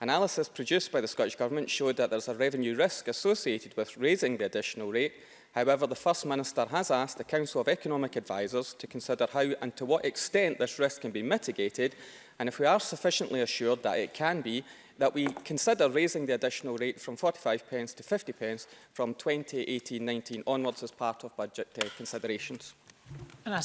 Analysis produced by the Scottish Government showed that there's a revenue risk associated with raising the additional rate However, the First Minister has asked the Council of Economic Advisers to consider how and to what extent this risk can be mitigated, and if we are sufficiently assured that it can be, that we consider raising the additional rate from 45 pence to 50 pence from 2018-19 onwards as part of budget uh, considerations. And our.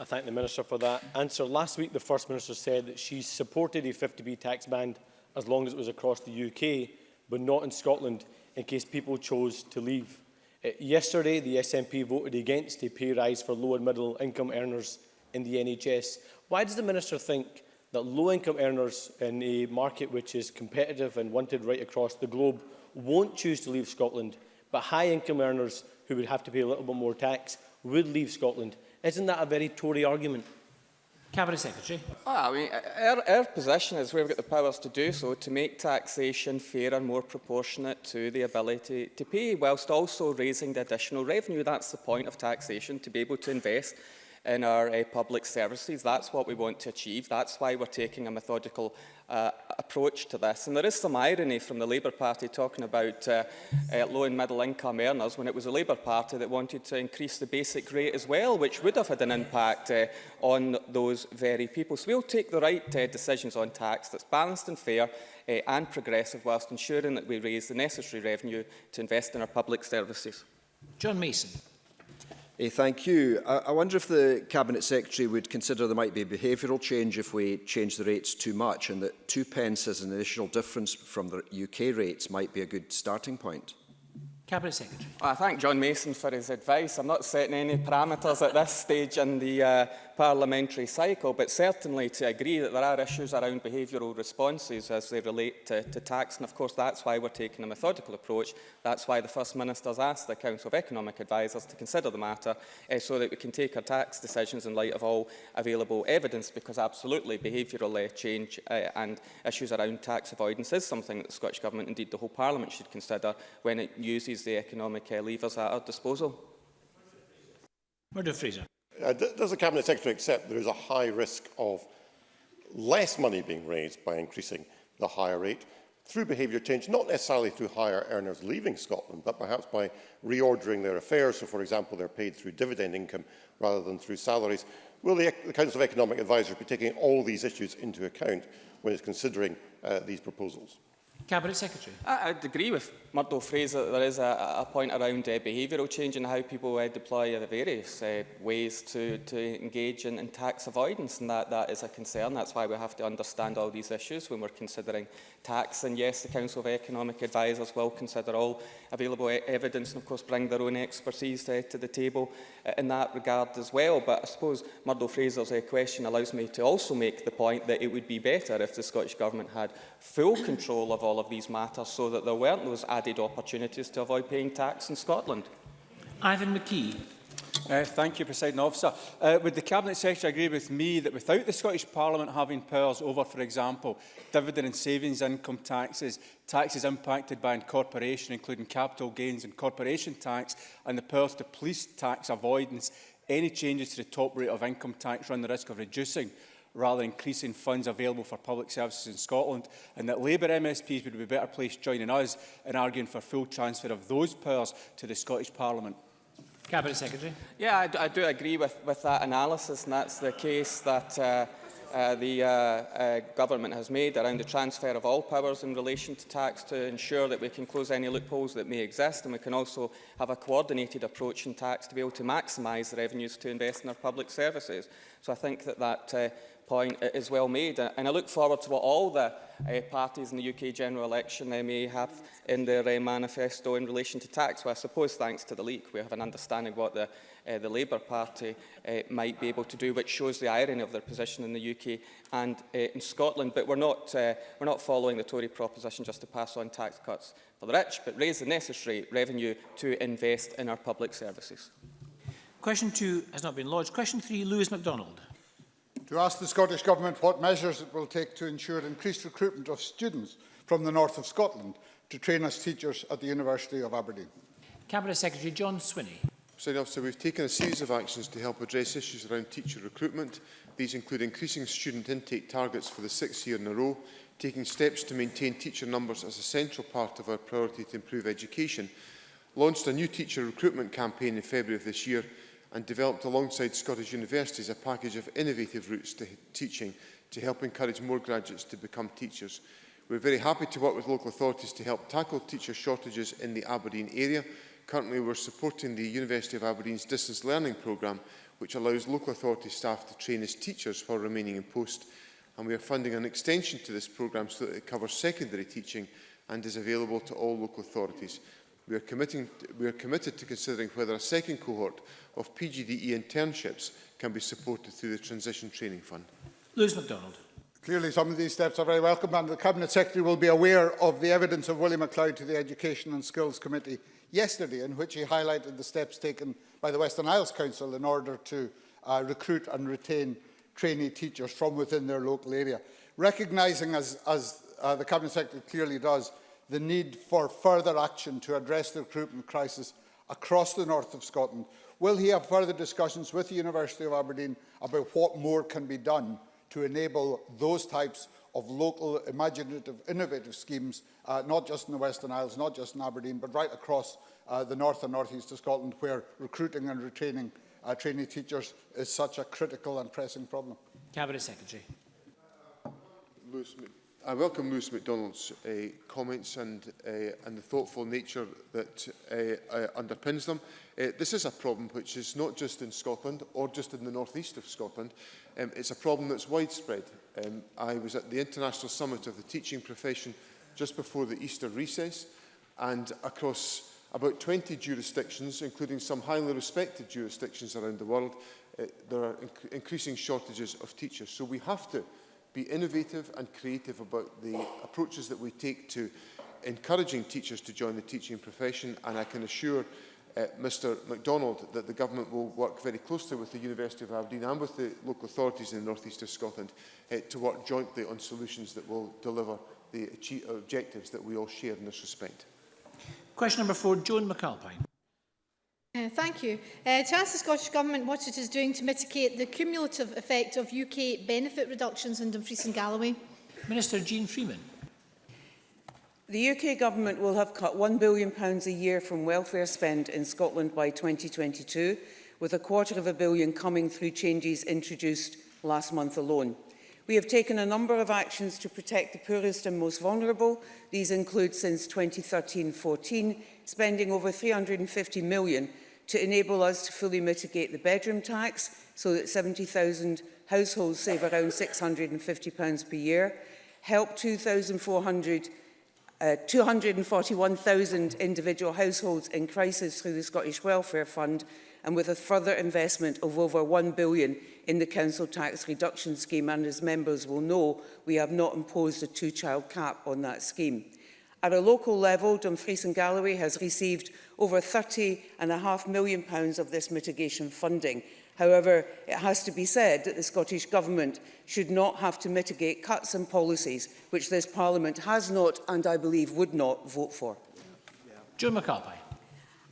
I thank the Minister for that answer. Last week, the First Minister said that she supported a 50 p tax band as long as it was across the UK, but not in Scotland, in case people chose to leave. Eh, yesterday, the SNP voted against a pay rise for low and middle income earners in the NHS. Why does the Minister think that low-income earners in a market which is competitive and wanted right across the globe won't choose to leave Scotland, but high-income earners who would have to pay a little bit more tax would leave Scotland? Isn't that a very Tory argument? Cabinet Secretary. Well, ah, I mean, our, our position is we've got the powers to do so to make taxation fair and more proportionate to the ability to pay, whilst also raising the additional revenue. That's the point of taxation, to be able to invest in our uh, public services. That's what we want to achieve. That's why we're taking a methodical uh, approach to this. And there is some irony from the Labour Party talking about uh, uh, low and middle income earners when it was the Labour Party that wanted to increase the basic rate as well, which would have had an impact uh, on those very people. So we'll take the right uh, decisions on tax that's balanced and fair uh, and progressive whilst ensuring that we raise the necessary revenue to invest in our public services. John Mason. Hey, eh, thank you. I, I wonder if the Cabinet Secretary would consider there might be a behavioural change if we change the rates too much and that two pence as an additional difference from the UK rates might be a good starting point. Cabinet Secretary. I thank John Mason for his advice. I'm not setting any parameters at this stage in the uh, parliamentary cycle, but certainly to agree that there are issues around behavioural responses as they relate to, to tax. And of course, that's why we're taking a methodical approach. That's why the First Minister's asked the Council of Economic Advisers to consider the matter uh, so that we can take our tax decisions in light of all available evidence, because absolutely behavioural uh, change uh, and issues around tax avoidance is something that the Scottish Government, indeed the whole Parliament, should consider when it uses use the economic uh, levers at our disposal? Murdo Fraser. Uh, does the Cabinet Secretary accept there is a high risk of less money being raised by increasing the higher rate through behaviour change, not necessarily through higher earners leaving Scotland, but perhaps by reordering their affairs. So, for example, they're paid through dividend income rather than through salaries. Will the, the Council of Economic Advisers be taking all these issues into account when it's considering uh, these proposals? Cabinet Secretary. I, would agree with Murdo Fraser that there is a, a point around uh, behavioural change and how people uh, deploy the various uh, ways to, to engage in, in, tax avoidance and that, that is a concern. That's why we have to understand all these issues when we're considering tax and yes the Council of Economic Advisers will consider all available e evidence and of course bring their own expertise uh, to the table uh, in that regard as well but I suppose Murdo Fraser's uh, question allows me to also make the point that it would be better if the Scottish Government had full control of all all of these matters so that there weren't those added opportunities to avoid paying tax in Scotland? Ivan McKee. Uh, thank you, President Officer. Uh, would the Cabinet Secretary agree with me that without the Scottish Parliament having powers over, for example, dividend and savings income taxes, taxes impacted by incorporation, including capital gains and corporation tax, and the powers to police tax avoidance, any changes to the top rate of income tax run the risk of reducing rather increasing funds available for public services in Scotland, and that Labour MSPs would be better placed joining us in arguing for full transfer of those powers to the Scottish Parliament. Cabinet Secretary. Yeah, I, I do agree with, with that analysis, and that's the case that uh, uh, the uh, uh, government has made around the transfer of all powers in relation to tax to ensure that we can close any loopholes that may exist and we can also have a coordinated approach in tax to be able to maximise the revenues to invest in our public services. So I think that that uh, point is well made. And I look forward to what all the uh, parties in the UK general election uh, may have in their uh, manifesto in relation to tax. Well, I suppose thanks to the leak, we have an understanding what the, uh, the Labour Party uh, might be able to do, which shows the irony of their position in the UK and uh, in Scotland. But we're not, uh, we're not following the Tory proposition just to pass on tax cuts for the rich, but raise the necessary revenue to invest in our public services. Question two has not been lodged. Question three, Lewis MacDonald to ask the Scottish Government what measures it will take to ensure increased recruitment of students from the north of Scotland to train as teachers at the University of Aberdeen. Cabinet Secretary John Swinney. Senior Officer, we've taken a series of actions to help address issues around teacher recruitment. These include increasing student intake targets for the sixth year in a row, taking steps to maintain teacher numbers as a central part of our priority to improve education, launched a new teacher recruitment campaign in February of this year and developed alongside Scottish universities a package of innovative routes to teaching to help encourage more graduates to become teachers. We're very happy to work with local authorities to help tackle teacher shortages in the Aberdeen area. Currently, we're supporting the University of Aberdeen's distance learning programme, which allows local authority staff to train as teachers for remaining in post. And we are funding an extension to this programme so that it covers secondary teaching and is available to all local authorities we are, committing, we are committed to considering whether a second cohort of PGDE internships can be supported through the Transition Training Fund. Lewis MacDonald. Clearly, some of these steps are very welcome, and the Cabinet Secretary will be aware of the evidence of William MacLeod to the Education and Skills Committee yesterday, in which he highlighted the steps taken by the Western Isles Council in order to uh, recruit and retain trainee teachers from within their local area. Recognising, as, as uh, the Cabinet Secretary clearly does, the need for further action to address the recruitment crisis across the north of Scotland? Will he have further discussions with the University of Aberdeen about what more can be done to enable those types of local, imaginative, innovative schemes, uh, not just in the Western Isles, not just in Aberdeen, but right across uh, the north and northeast of Scotland, where recruiting and retraining uh, trainee teachers is such a critical and pressing problem? Cabinet Secretary. I welcome Lewis MacDonald's uh, comments and, uh, and the thoughtful nature that uh, uh, underpins them. Uh, this is a problem which is not just in Scotland or just in the northeast of Scotland. Um, it's a problem that's widespread. Um, I was at the International Summit of the Teaching Profession just before the Easter recess and across about 20 jurisdictions, including some highly respected jurisdictions around the world, uh, there are inc increasing shortages of teachers. So we have to be innovative and creative about the approaches that we take to encouraging teachers to join the teaching profession and I can assure uh, Mr MacDonald that the government will work very closely with the University of Aberdeen and with the local authorities in the North East of Scotland uh, to work jointly on solutions that will deliver the objectives that we all share in this respect. Question number four, Joan McAlpine. Uh, thank you. Uh, to ask the Scottish Government what it is doing to mitigate the cumulative effect of UK benefit reductions in Dumfries and Galloway. Minister Jean Freeman. The UK Government will have cut £1 billion a year from welfare spend in Scotland by 2022, with a quarter of a billion coming through changes introduced last month alone. We have taken a number of actions to protect the poorest and most vulnerable. These include since 2013-14, spending over 350 million to enable us to fully mitigate the bedroom tax so that 70,000 households save around £650 per year, help 2,400 uh, 241,000 individual households in crisis through the Scottish Welfare Fund and with a further investment of over 1 billion in the council tax reduction scheme and as members will know we have not imposed a two child cap on that scheme. At a local level, Dumfries and Galloway has received over £30.5 million pounds of this mitigation funding. However, it has to be said that the Scottish Government should not have to mitigate cuts and policies which this Parliament has not and I believe would not vote for. John McCarthy.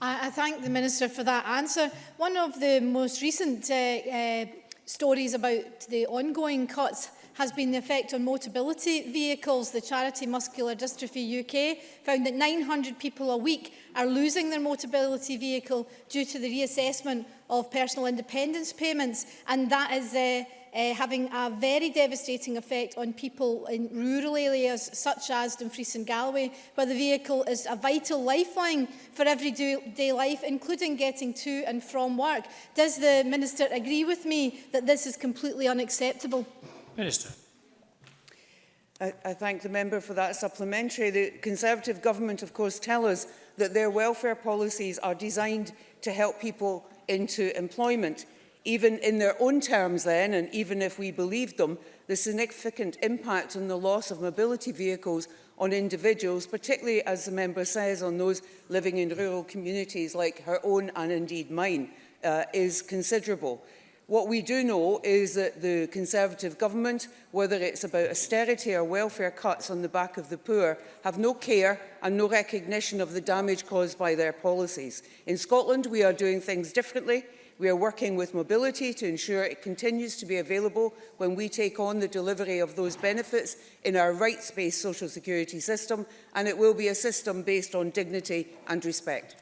I, I thank the Minister for that answer. One of the most recent uh, uh, stories about the ongoing cuts has been the effect on mobility vehicles. The charity Muscular Dystrophy UK found that 900 people a week are losing their mobility vehicle due to the reassessment of personal independence payments and that is uh, uh, having a very devastating effect on people in rural areas such as Dumfries and Galway, where the vehicle is a vital lifeline for everyday life, including getting to and from work. Does the Minister agree with me that this is completely unacceptable? Minister. I, I thank the member for that supplementary. The Conservative government, of course, tell us that their welfare policies are designed to help people into employment. Even in their own terms then, and even if we believed them, the significant impact on the loss of mobility vehicles on individuals, particularly, as the member says, on those living in rural communities like her own and indeed mine, uh, is considerable. What we do know is that the Conservative government, whether it's about austerity or welfare cuts on the back of the poor, have no care and no recognition of the damage caused by their policies. In Scotland, we are doing things differently. We are working with mobility to ensure it continues to be available when we take on the delivery of those benefits in our rights-based social security system, and it will be a system based on dignity and respect.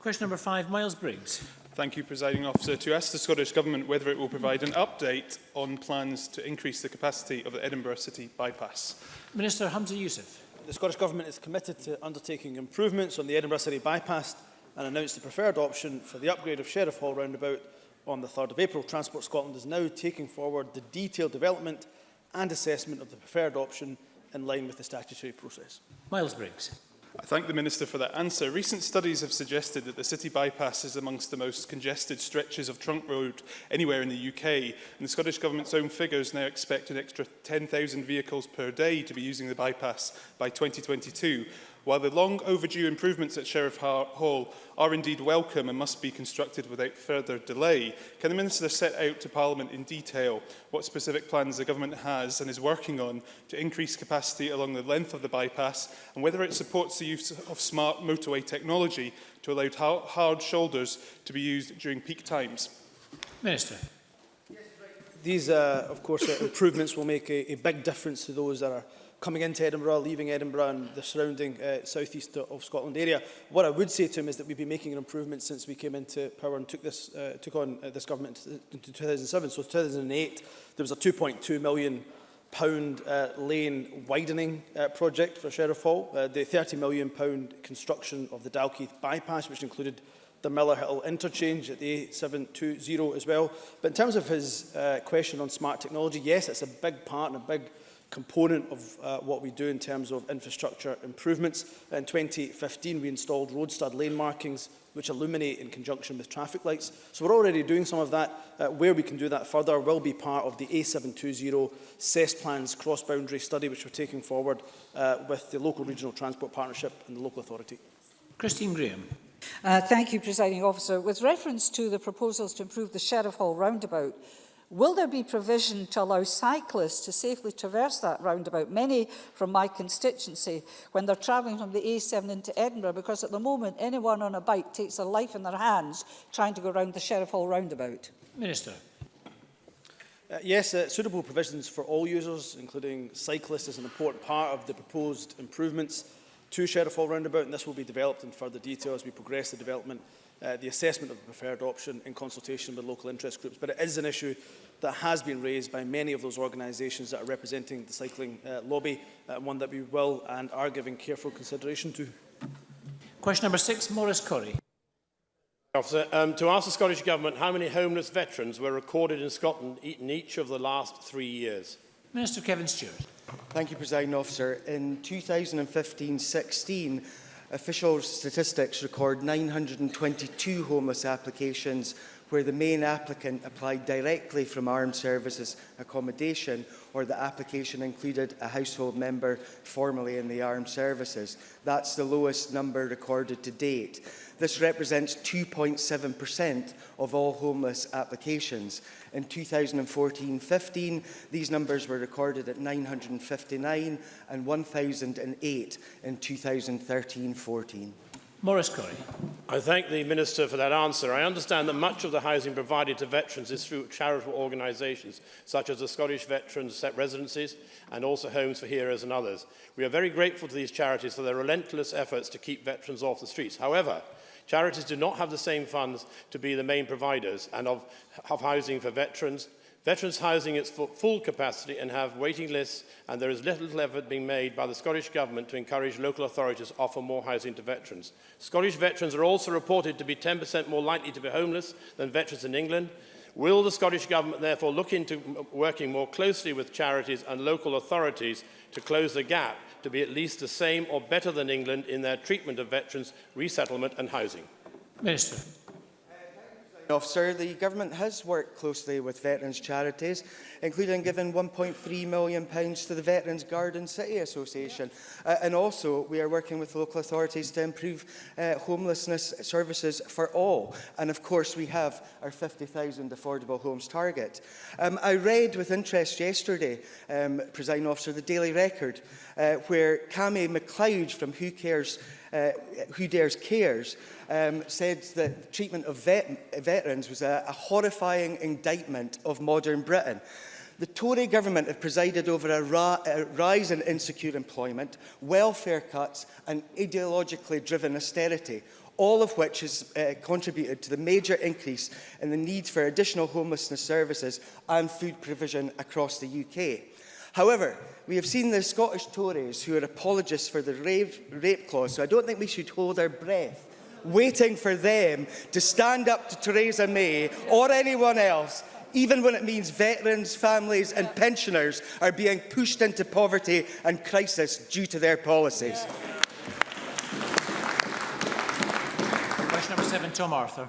Question number five, Miles Briggs. Thank you, Presiding Officer. To ask the Scottish Government whether it will provide an update on plans to increase the capacity of the Edinburgh City bypass. Minister Hamza Youssef. The Scottish Government is committed to undertaking improvements on the Edinburgh City bypass and announced the preferred option for the upgrade of Sheriff Hall roundabout on the 3rd of April. Transport Scotland is now taking forward the detailed development and assessment of the preferred option in line with the statutory process. Miles Briggs. I thank the Minister for that answer. Recent studies have suggested that the city bypass is amongst the most congested stretches of trunk road anywhere in the UK, and the Scottish Government's own figures now expect an extra 10,000 vehicles per day to be using the bypass by 2022. While the long overdue improvements at Sheriff Hall are indeed welcome and must be constructed without further delay, can the Minister set out to Parliament in detail what specific plans the Government has and is working on to increase capacity along the length of the bypass and whether it supports the use of smart motorway technology to allow hard shoulders to be used during peak times? Minister. These, uh, of course, uh, improvements will make a, a big difference to those that are coming into Edinburgh, leaving Edinburgh and the surrounding uh, southeast of Scotland area. What I would say to him is that we've been making an improvement since we came into power and took, this, uh, took on uh, this government in 2007. So 2008, there was a 2.2 million pound uh, lane widening uh, project for Sheriff Hall, uh, the 30 million pound construction of the Dalkeith bypass, which included the Miller Hill interchange at the A720 as well. But in terms of his uh, question on smart technology, yes, it's a big part and a big component of uh, what we do in terms of infrastructure improvements. In 2015, we installed road stud lane markings which illuminate in conjunction with traffic lights. So we're already doing some of that. Uh, where we can do that further will be part of the A720 CES plans cross-boundary study which we're taking forward uh, with the local regional transport partnership and the local authority. Christine Graham. Uh, thank you, Presiding Officer. With reference to the proposals to improve the Sheriff Hall roundabout, Will there be provision to allow cyclists to safely traverse that roundabout? Many from my constituency when they're travelling from the A7 into Edinburgh because at the moment anyone on a bike takes their life in their hands trying to go round the Sheriff Hall roundabout. Minister. Uh, yes, uh, suitable provisions for all users, including cyclists, is an important part of the proposed improvements to Sheriff Hall roundabout and this will be developed in further detail as we progress the development Uh, the assessment of the preferred option in consultation with local interest groups. But it is an issue that has been raised by many of those organisations that are representing the cycling uh, lobby, uh, one that we will and are giving careful consideration to. Question number six, Maurice Corrie. Officer, um, to ask the Scottish Government how many homeless veterans were recorded in Scotland in each of the last three years. Minister Kevin Stewart. Thank you, President Officer. In 2015-16, official statistics record 922 homeless applications where the main applicant applied directly from armed services accommodation or the application included a household member formerly in the armed services. That's the lowest number recorded to date. This represents 2.7% of all homeless applications. In 2014-15, these numbers were recorded at 959 and 1,008 in 2013-14. Morris Corey. I thank the Minister for that answer. I understand that much of the housing provided to veterans is through charitable organisations, such as the Scottish Veterans Set Residencies and also Homes for Heroes and others. We are very grateful to these charities for their relentless efforts to keep veterans off the streets. However, Charities do not have the same funds to be the main providers and of, of housing for veterans, Veterans housing is for full capacity and have waiting lists and there is little effort being made by the Scottish Government to encourage local authorities to offer more housing to veterans. Scottish veterans are also reported to be 10% more likely to be homeless than veterans in England. Will the Scottish Government therefore look into working more closely with charities and local authorities to close the gap to be at least the same or better than England in their treatment of veterans, resettlement and housing? Minister. Officer, the Government has worked closely with veterans charities, including giving £1.3 million to the Veterans Garden City Association. Uh, and also, we are working with local authorities to improve uh, homelessness services for all. And of course, we have our 50,000 affordable homes target. Um, I read with interest yesterday, um, Presiding Officer, the Daily Record, uh, where Cammy McLeod from Who Cares uh, Who Dares Cares, um, said that the treatment of vet veterans was a, a horrifying indictment of modern Britain. The Tory government have presided over a, a rise in insecure employment, welfare cuts and ideologically driven austerity, all of which has uh, contributed to the major increase in the need for additional homelessness services and food provision across the UK. However, we have seen the Scottish Tories who are apologists for the rape, rape clause, so I don't think we should hold our breath waiting for them to stand up to Theresa May or anyone else even when it means veterans, families and pensioners are being pushed into poverty and crisis due to their policies. Yeah. Question number seven, Tom Arthur.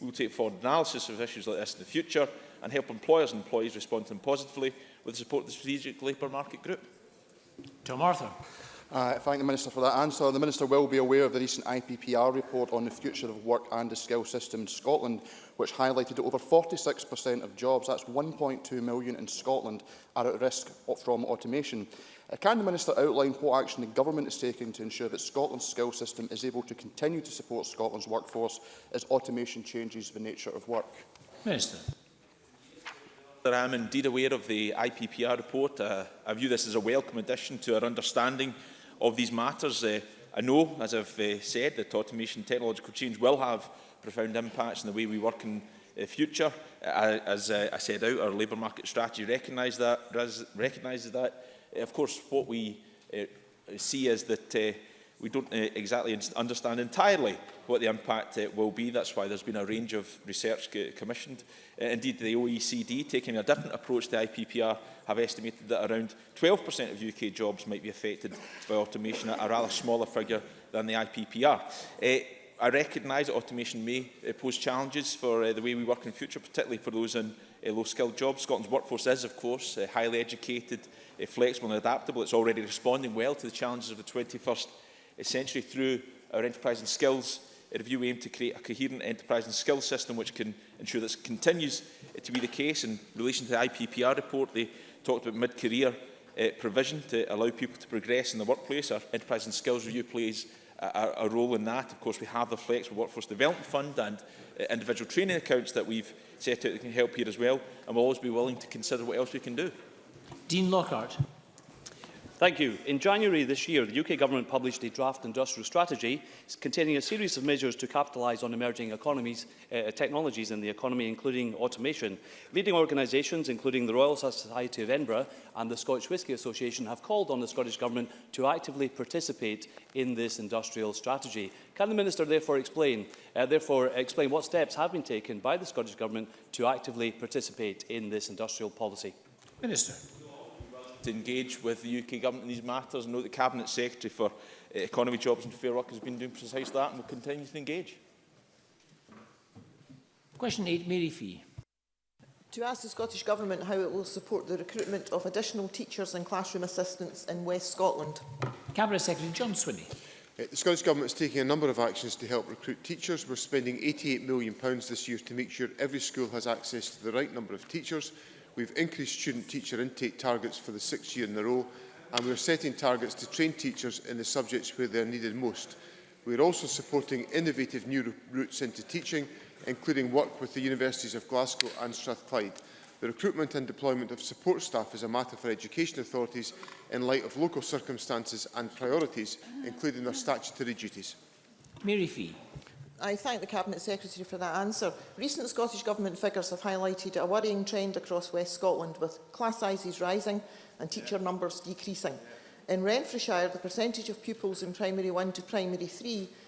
we will take forward analysis of issues like this in the future and help employers and employees respond to them positively with the support of the Strategic Labour Market Group. Tom Arthur. I thank the Minister for that answer. The Minister will be aware of the recent IPPR report on the future of work and the skill system in Scotland, which highlighted that over 46% of jobs, that's 1.2 million in Scotland, are at risk from automation. Uh, can the Minister outline what action the Government is taking to ensure that Scotland's skill system is able to continue to support Scotland's workforce as automation changes the nature of work? Minister. I am indeed aware of the IPPR report. Uh, I view this as a welcome addition to our understanding of these matters. Uh, I know, as I've uh, said, that automation technological change will have profound impacts in the way we work in the future. Uh, as uh, I said out, our labour market strategy recognise that, recognises that. Uh, of course, what we uh, see is that uh, we don't uh, exactly understand entirely what the impact uh, will be. That's why there's been a range of research commissioned. Uh, indeed, the OECD, taking a different approach to IPPR, have estimated that around 12% of UK jobs might be affected by automation, a rather smaller figure than the IPPR. Uh, I recognise automation may uh, pose challenges for uh, the way we work in future, particularly for those in uh, low-skilled jobs. Scotland's workforce is, of course, uh, highly educated, uh, flexible and adaptable. It's already responding well to the challenges of the 21st uh, century through our enterprise and skills if you aim to create a coherent enterprise and skills system which can ensure this continues to be the case. In relation to the IPPR report, they talked about mid-career uh, provision to allow people to progress in the workplace. Our enterprise and skills review plays a, a role in that. Of course, we have the Flexible Workforce Development Fund and uh, individual training accounts that we've set out that can help here as well. And we'll always be willing to consider what else we can do. Dean Lockhart. Thank you. In January this year, the UK Government published a draft industrial strategy containing a series of measures to capitalise on emerging economies, uh, technologies in the economy, including automation. Leading organisations, including the Royal Society of Edinburgh and the Scottish Whisky Association, have called on the Scottish Government to actively participate in this industrial strategy. Can the Minister therefore explain, uh, therefore explain what steps have been taken by the Scottish Government to actively participate in this industrial policy? Minister. to engage with the UK government in these matters. I know the Cabinet Secretary for eh, Economy, Jobs and Fair Work has been doing precisely that and will continue to engage. Question 8, Mary Fee. To ask the Scottish Government how it will support the recruitment of additional teachers and classroom assistants in West Scotland. Cabinet Secretary John Swinney. Eh, the Scottish Government is taking a number of actions to help recruit teachers. We're spending £88 million this year to make sure every school has access to the right number of teachers We've increased student teacher intake targets for the sixth year in a row, and we're setting targets to train teachers in the subjects where they're needed most. We're also supporting innovative new routes into teaching, including work with the Universities of Glasgow and Strathclyde. The recruitment and deployment of support staff is a matter for education authorities in light of local circumstances and priorities, including their statutory duties. Mary Fee. I thank the Cabinet Secretary for that answer. Recent Scottish Government figures have highlighted a worrying trend across West Scotland with class sizes rising and teacher yeah. numbers decreasing. Yeah. In Renfrewshire, the percentage of pupils in primary 1 to primary 3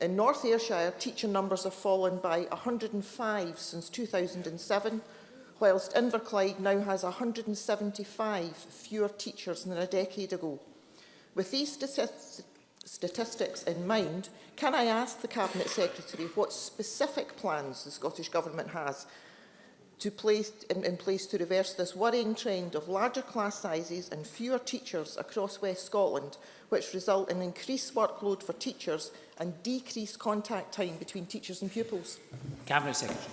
In North Ayrshire, teacher numbers have fallen by 105 since 2007, whilst Inverclyde now has 175 fewer teachers than a decade ago. With these statistics, in mind, can I ask the Cabinet Secretary what specific plans the Scottish Government has to place, in, in place to reverse this worrying trend of larger class sizes and fewer teachers across West Scotland, which result in increased workload for teachers and decreased contact time between teachers and pupils? Cabinet Secretary.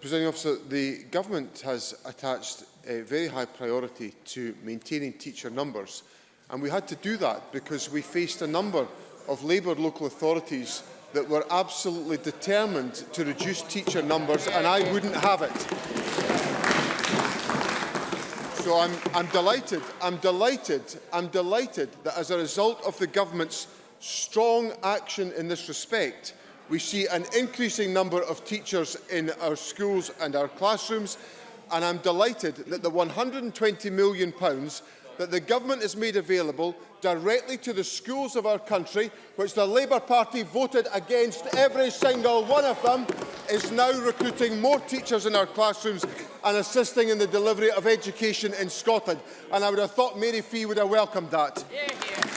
Presiding Officer, the Government has attached a very high priority to maintaining teacher numbers and we had to do that because we faced a number of Labour local authorities that we're absolutely determined to reduce teacher numbers and I wouldn't have it. So I'm, I'm delighted, I'm delighted, I'm delighted that as a result of the government's strong action in this respect, we see an increasing number of teachers in our schools and our classrooms and I'm delighted that the £120 million that the government has made available directly to the schools of our country, which the Labour Party voted against every single one of them, is now recruiting more teachers in our classrooms and assisting in the delivery of education in Scotland. And I would have thought Mary Fee would have welcomed that. Yeah, yeah.